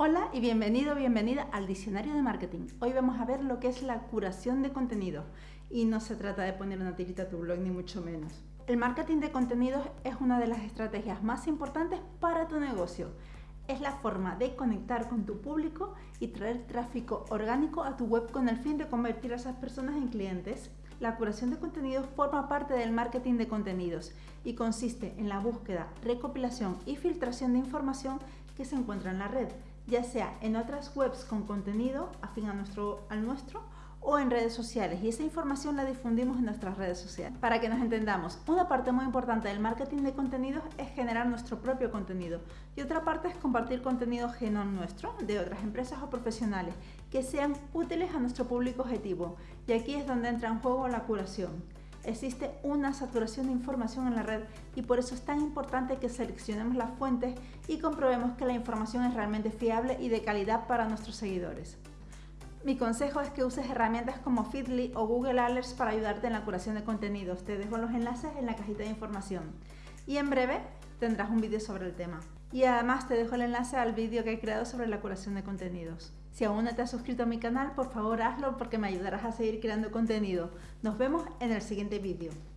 Hola y bienvenido bienvenida al Diccionario de Marketing. Hoy vamos a ver lo que es la curación de contenidos y no se trata de poner una tirita a tu blog ni mucho menos. El marketing de contenidos es una de las estrategias más importantes para tu negocio. Es la forma de conectar con tu público y traer tráfico orgánico a tu web con el fin de convertir a esas personas en clientes. La curación de contenidos forma parte del marketing de contenidos y consiste en la búsqueda, recopilación y filtración de información que se encuentra en la red ya sea en otras webs con contenido afín a nuestro, al nuestro o en redes sociales y esa información la difundimos en nuestras redes sociales. Para que nos entendamos, una parte muy importante del marketing de contenidos es generar nuestro propio contenido y otra parte es compartir contenido ajeno nuestro, de otras empresas o profesionales, que sean útiles a nuestro público objetivo y aquí es donde entra en juego la curación. Existe una saturación de información en la red y por eso es tan importante que seleccionemos las fuentes y comprobemos que la información es realmente fiable y de calidad para nuestros seguidores. Mi consejo es que uses herramientas como Feedly o Google Alerts para ayudarte en la curación de contenidos. Te dejo los enlaces en la cajita de información. Y en breve tendrás un vídeo sobre el tema. Y además te dejo el enlace al vídeo que he creado sobre la curación de contenidos. Si aún no te has suscrito a mi canal, por favor hazlo porque me ayudarás a seguir creando contenido. Nos vemos en el siguiente vídeo.